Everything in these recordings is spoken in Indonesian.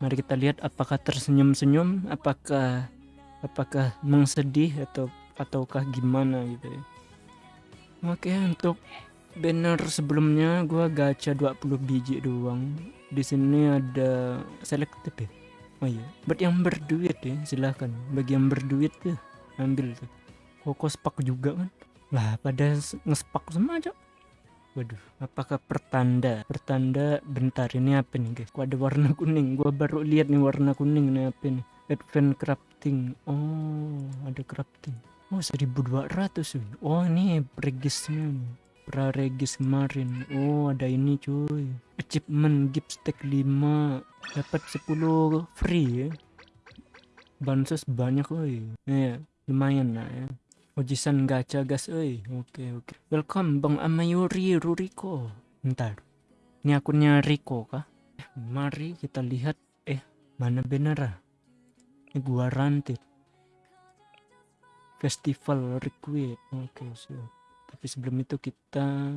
Mari kita lihat apakah tersenyum-senyum, apakah apakah mengsedih atau ataukah gimana gitu ya. Oke, untuk banner sebelumnya gua gacha 20 biji doang. Di sini ada selektif ya. Oh iya, buat yang berduit ya silahkan. Bagi yang berduit tuh ambil tuh. Koko juga kan. Lah pada ngespak semua aja. Waduh, apakah pertanda? Pertanda bentar ini apa nih guys? Kok ada warna kuning? Gua baru lihat nih warna kuning nih apa nih? Advent crafting. Oh, ada crafting. Oh, 1200 wih. Oh, ini regisnya nih. Praregis kemarin. Oh, ada ini cuy. Achievement gift stack 5 dapat 10 free ya. Bansos banyak woi. Ya, lumayan lah ya. Ojisan gacha gas oi. Oke oke. Welcome Bang Amayuri Ruriko. Bentar. Ini akunnya Riko kah? Eh, mari kita lihat eh mana bener ah? Ini gua ranted. Festival request. Oke, siap. Tapi sebelum itu kita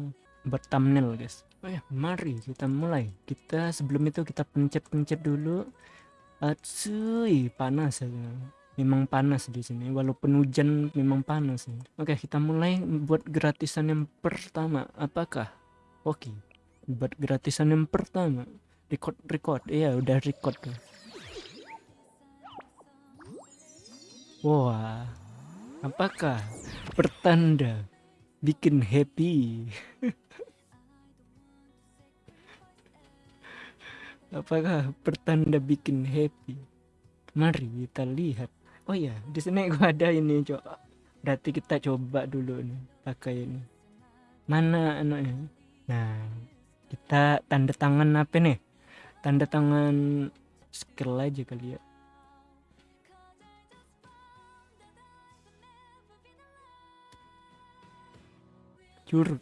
thumbnail, guys. Oh ya, mari kita mulai. Kita sebelum itu kita pencet-pencet dulu. Atsui, panas ya memang panas di sini walaupun hujan memang panas oke kita mulai buat gratisan yang pertama. Apakah oke buat gratisan yang pertama. Record record. Iya udah record tuh. Wah apakah pertanda bikin happy? Apakah pertanda bikin happy? Mari kita lihat oh ya di sini gua ada ini coba berarti kita coba dulu nih pakai ini. Mana anaknya? Nah kita tanda tangan apa nih? Tanda tangan skill aja kali ya. Curut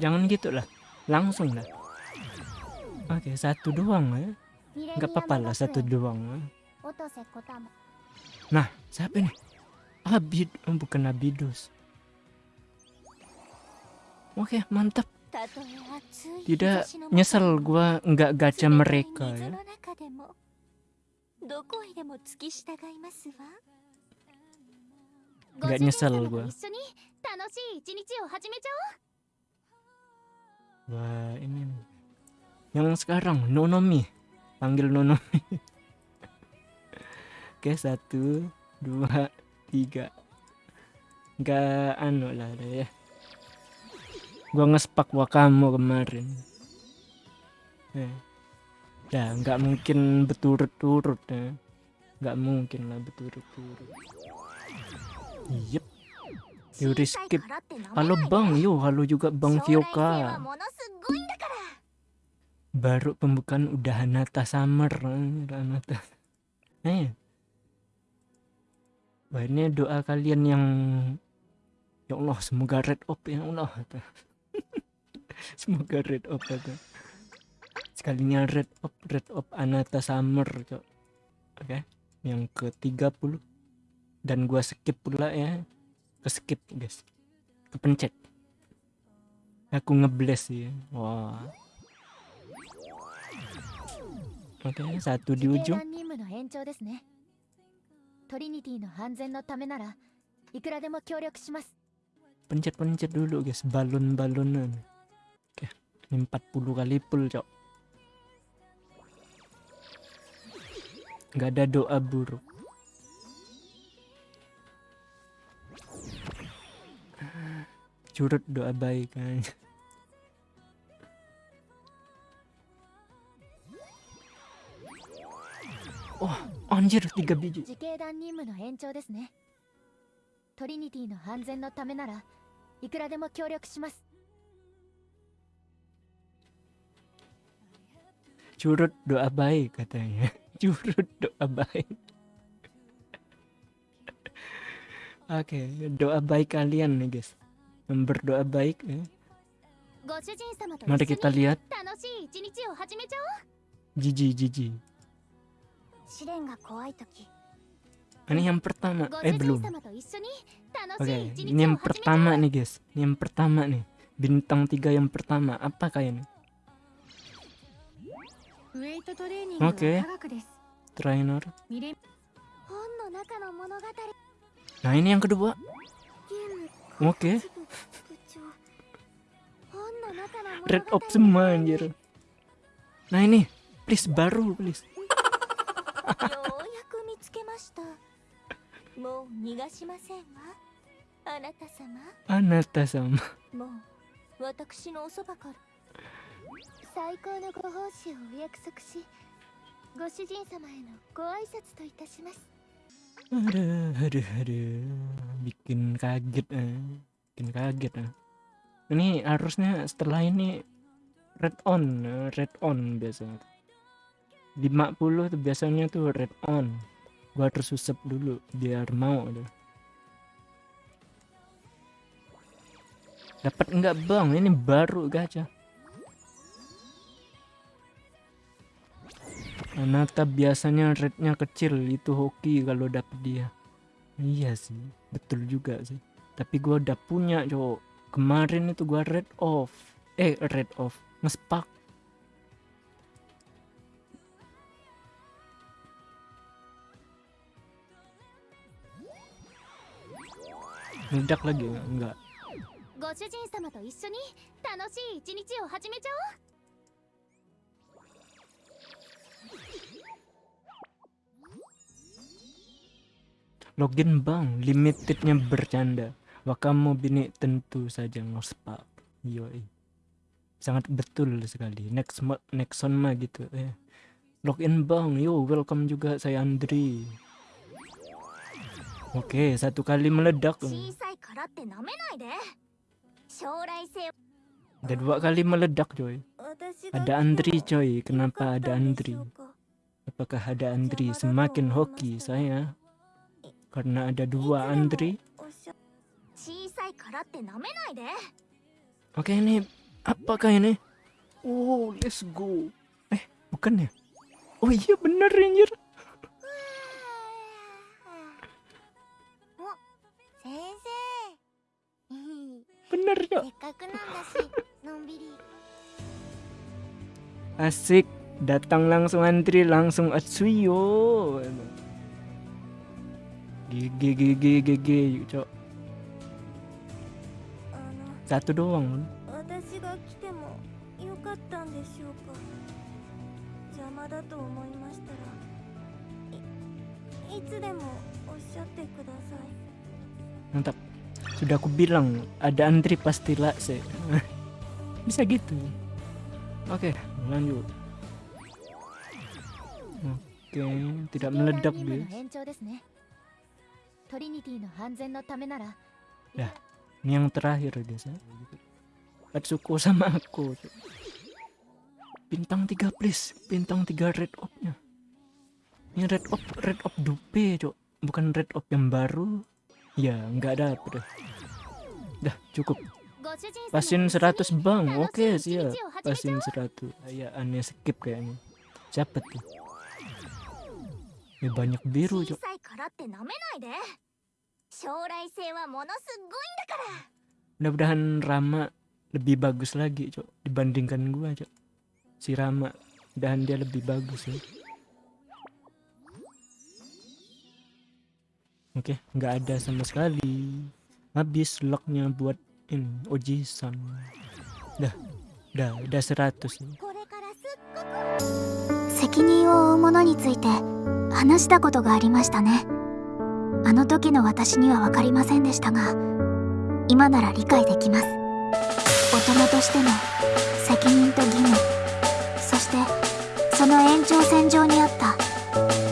jangan gitu lah. Langsung lah. Oke satu doang ya. Nggak apa-apa lah satu doang ya. Nah, siapa ini? Abid, oh, bukan Abidus. Oke, mantap. Tidak nyesel gua nggak gacha mereka ya. Nggak nyesel gua. Wah, ini yang sekarang Nonomi. Panggil Nonomi. Oke satu dua tiga. Nggak anu lah ya. Gua ngespak wakamu kemarin. Eh. ya nggak mungkin berturut-turut ya. Nggak mungkin lah berturut-turut. Yep. Yuri skip halo bang. Yo halo juga bang Fioka. Baru pembukaan udah Hanata Summer Hanata eh Ini doa kalian yang Ya Allah semoga red up ya Allah Semoga red up itu Sekalinya red up red up Anata Summer cok. Oke okay. Yang ke 30 Dan gua skip pula ya. Ke skip guys. Kepencet Aku ngebles ya. Wah. Oke okay, satu di ujung トリニティの安全のためならいくらでも協力します pencet-pencet dulu guys balon-balonan oke ini 40 kali pull cok nggak ada doa buruk curut doa baik kan oh Anjir, tiga biji. 自警団任務の延長ですね。トリニティの安全のためならいくらでも協力します。Curut doa baik katanya. Curut doa baik. Oke, okay, doa baik kalian nih guys. Yang berdoa baik ya. Mari kita lihat. Jiji jiji. Ini yang pertama, eh belum. Oke, okay, ini yang pertama nih guys. Ini yang pertama nih. Bintang tiga yang pertama, apakah ini? Oke. okay. Trainer. Nah ini yang kedua. Oke. okay. Red Optima anjir Nah ini Please baru please ようやく見つけました。もう逃がしませんわ。あなた様。あなた様。もう私のおそばから。最高のご奉仕をお約束し、ご主人様へのご挨拶といたします。あるあるある。びっくんかげた。bikin kaget ini harusnya setelah ini red on 50 tuh biasanya tuh red on. Gua harus susep dulu biar mau dapat enggak bang? Ini baru gacha. Anata biasanya rate-nya kecil itu hoki kalau dapet dia. Iya sih betul juga sih. Tapi gua udah punya cowok. Kemarin itu gua red off. Eh red off. Ngespak meledak lagi. Enggak. Login bang limitednya bercanda. Wakamu bini tentu saja ngospak. Yoi. Sangat betul sekali. Next next on mah gitu eh. Login bang yo welcome juga saya Andri. Oke, satu kali meledak. Ada dua kali meledak, coy. Ada antri, coy. Kenapa ada antri? Apakah ada antri? Semakin hoki saya. Karena ada dua antri. Oke, ini apakah ini? Oh, let's go. Eh, bukan ya? Oh iya bener, Ranger. bener. Asik, datang langsung antri langsung atsuyo. Gigi gigi gigi yuk cok. Satu doang. Mantap. Sudah aku bilang ada antri pasti lakse. Bisa gitu. Oke, okay, lanjut. Oke, okay, tidak meledak guys. ya ini yang terakhir guys ya. Atsuko sama aku. Bintang tiga please, bintang tiga red opnya Ini red op, red op dupe, cok. Bukan red op yang baru. Ya, nggak ada apa deh. Dah, cukup. pasin 100 bang, oke okay, siap. pasin 100. Ya, aneh skip kayaknya. cepet tuh? Ya banyak biru, Cok. Mudah-mudahan Rama lebih bagus lagi, Cok, dibandingkan gua, Cok. Si Rama dan dia lebih bagus ya. Oke, okay, nggak ada sama sekali. Habis locknya buat ini Oji-san. Dah, dah, udah 100 nih. これからすっごく責任を負う者について話したことがありましたねあの時の私には分かりませんでしたが今なら理解できます大人としての責任と義務そしてその延長線上にあった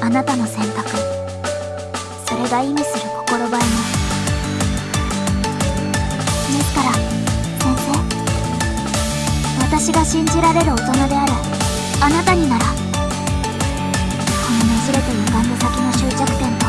あなたの選択それが意味する心ばえも私が信じられる大人であるあなたにならこのねじれて歪んだ先の終着点